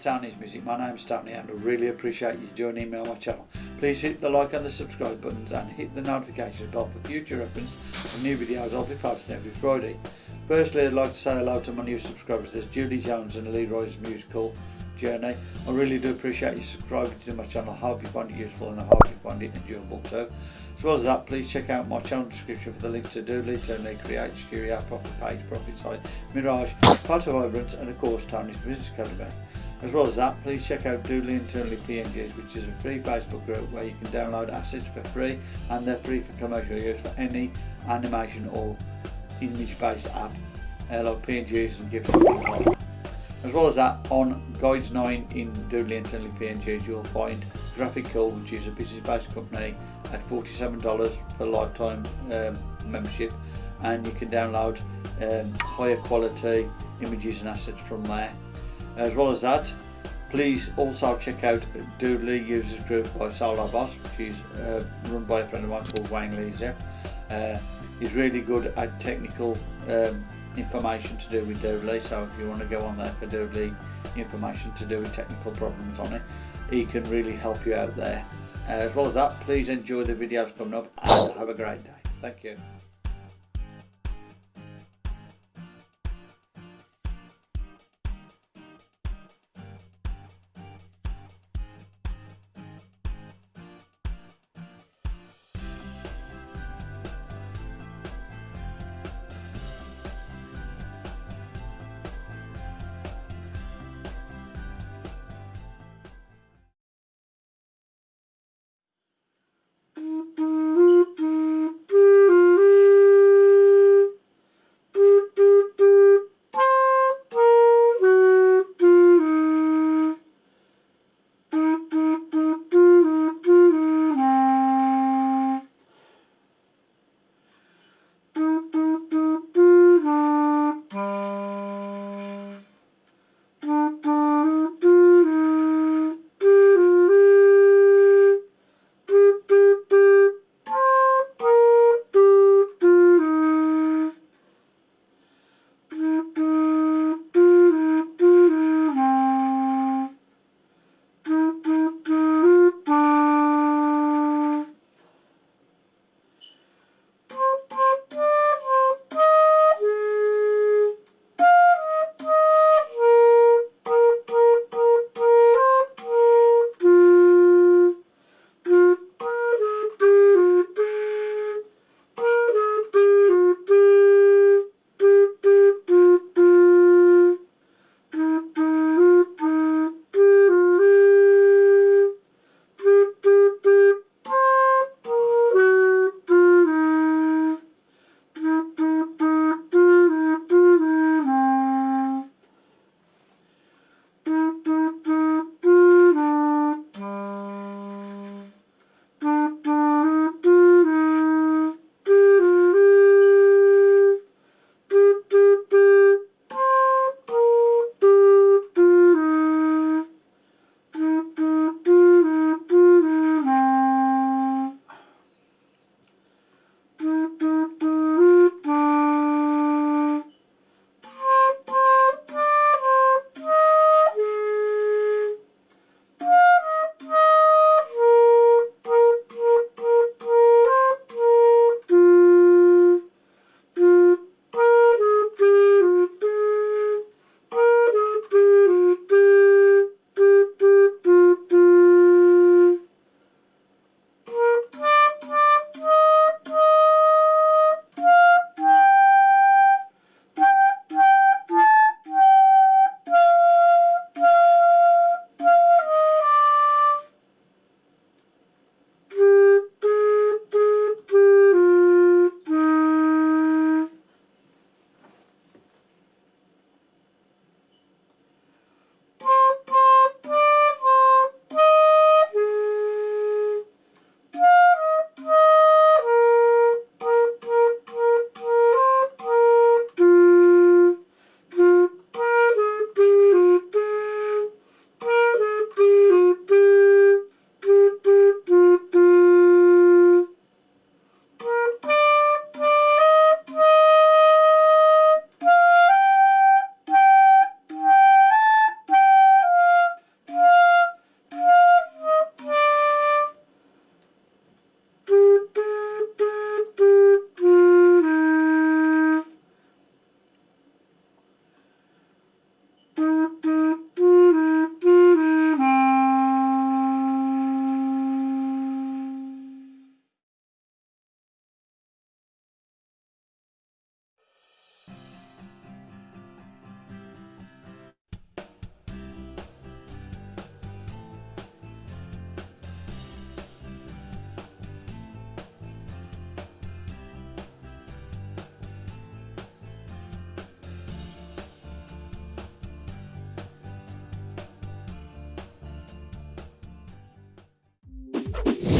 Tony's Music. My name's Tony and I really appreciate you joining me on my channel. Please hit the like and the subscribe buttons and hit the notification bell for future reference of new videos I'll be posting every Friday. Firstly, I'd like to say hello to my new subscribers. There's Julie Jones and Leroy's musical journey. I really do appreciate you subscribing to my channel. I hope you find it useful and I hope you find it enjoyable too. As well as that, please check out my channel description for the links to Doodly, Eternally Create, Studio, Profit Page, Profit Site, Mirage, Part of Vibrance and of course Tony's Business Academy. As well as that, please check out Doodly Internally PNGs, which is a free Facebook group where you can download assets for free and they're free for commercial use for any animation or image-based app uh, like PNGs and GIFs As well as that, on Guides 9 in Doodly Internally PNGs, you'll find Graphical, which is a business-based company, at $47 for lifetime um, membership, and you can download um, higher quality images and assets from there. As well as that, please also check out Doodly Users Group by Solar Boss, which is uh, run by a friend of mine called Wang Leeser. Uh, he's really good at technical um, information to do with Doodly, so if you want to go on there for Doodly information to do with technical problems on it, he can really help you out there. Uh, as well as that, please enjoy the videos coming up and have a great day. Thank you. Bye.